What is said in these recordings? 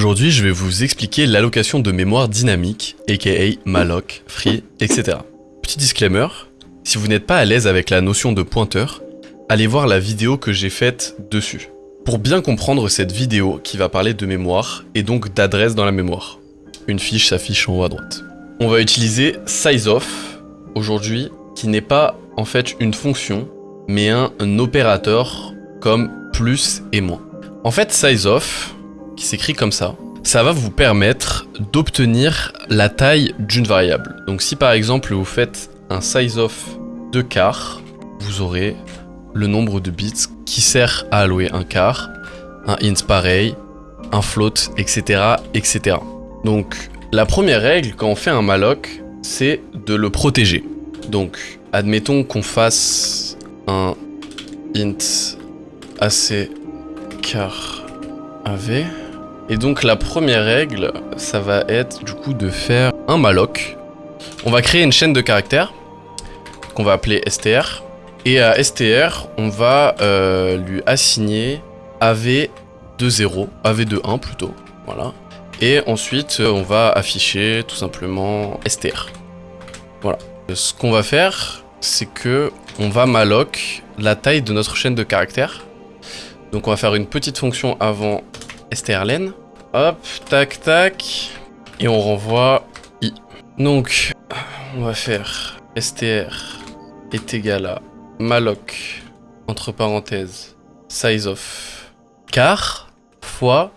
Aujourd'hui, je vais vous expliquer l'allocation de mémoire dynamique, aka malloc, free, etc. Petit disclaimer, si vous n'êtes pas à l'aise avec la notion de pointeur, allez voir la vidéo que j'ai faite dessus. Pour bien comprendre cette vidéo qui va parler de mémoire et donc d'adresse dans la mémoire. Une fiche s'affiche en haut à droite. On va utiliser sizeof aujourd'hui, qui n'est pas en fait une fonction, mais un, opérateur comme plus et moins. En fait, sizeof, s'écrit comme ça, ça va vous permettre d'obtenir la taille d'une variable. Donc si par exemple vous faites un sizeof de quart, vous aurez le nombre de bits qui sert à allouer un quart, un int pareil, un float, etc. etc. Donc la première règle quand on fait un malloc, c'est de le protéger. Donc admettons qu'on fasse un int AC car AV. Et donc la première règle, ça va être du coup de faire un malloc. On va créer une chaîne de caractères qu'on va appeler str. Et à str, on va euh, lui assigner AV de 0, AV de 1 plutôt, voilà. Et ensuite, on va afficher tout simplement str. Voilà. Ce qu'on va faire, c'est que on va malloc la taille de notre chaîne de caractères. Donc on va faire une petite fonction avant strlen. Hop, tac, tac. Et on renvoie i. Donc, on va faire str est égal à malloc, entre parenthèses, size of car fois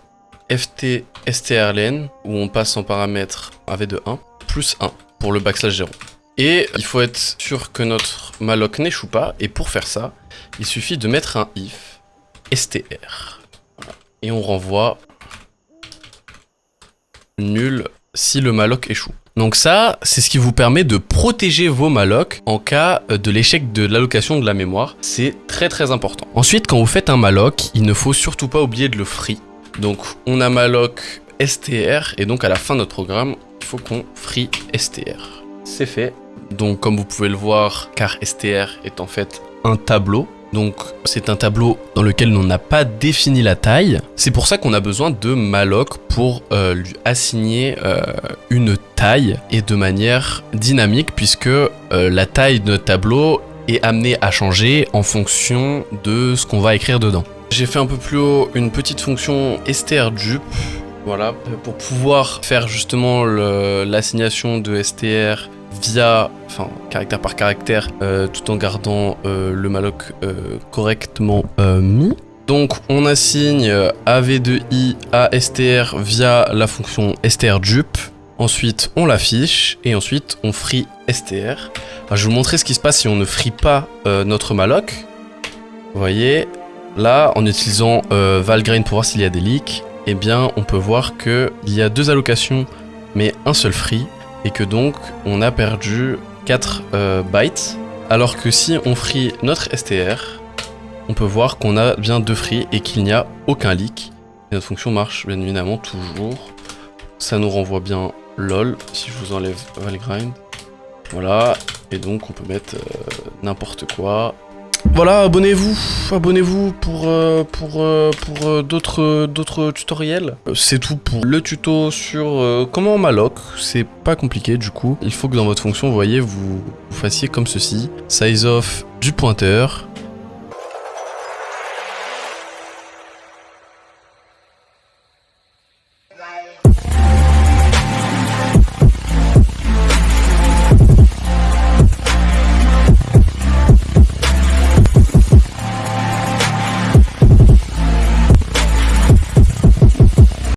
ft strlen, où on passe en paramètre av de 1, plus 1 pour le backslash 0. Et il faut être sûr que notre malloc n'échoue pas, et pour faire ça, il suffit de mettre un if str. Et on renvoie nul si le malloc échoue. Donc ça, c'est ce qui vous permet de protéger vos mallocs en cas de l'échec de l'allocation de la mémoire. C'est très très important. Ensuite, quand vous faites un malloc, il ne faut surtout pas oublier de le free. Donc on a malloc str et donc à la fin de notre programme, il faut qu'on free str. C'est fait. Donc comme vous pouvez le voir, car str est en fait un tableau donc c'est un tableau dans lequel on n'a pas défini la taille. C'est pour ça qu'on a besoin de malloc pour euh, lui assigner euh, une taille et de manière dynamique puisque euh, la taille de notre tableau est amenée à changer en fonction de ce qu'on va écrire dedans. J'ai fait un peu plus haut une petite fonction strdup voilà, pour pouvoir faire justement l'assignation de str via, enfin caractère par caractère, euh, tout en gardant euh, le malloc euh, correctement mis. Donc on assigne av2i à str via la fonction strdup. Ensuite on l'affiche et ensuite on free str. je vais vous montrer ce qui se passe si on ne free pas notre malloc. Vous voyez, là en utilisant valgrind pour voir s'il y a des leaks, eh bien on peut voir qu'il y a deux allocations mais un seul free et que donc on a perdu 4 euh, bytes. Alors que si on free notre str on peut voir qu'on a bien deux free et qu'il n'y a aucun leak. Et notre fonction marche bien évidemment toujours. Ça nous renvoie bien lol si je vous enlève valgrind. Voilà. Et donc on peut mettre euh, n'importe quoi voilà, abonnez-vous, abonnez-vous pour, euh, pour, euh, pour euh, d'autres d'autres tutoriels. C'est tout pour le tuto sur comment on malloc, c'est pas compliqué du coup. Il faut que dans votre fonction, vous voyez, vous, vous fassiez comme ceci, size of du pointeur,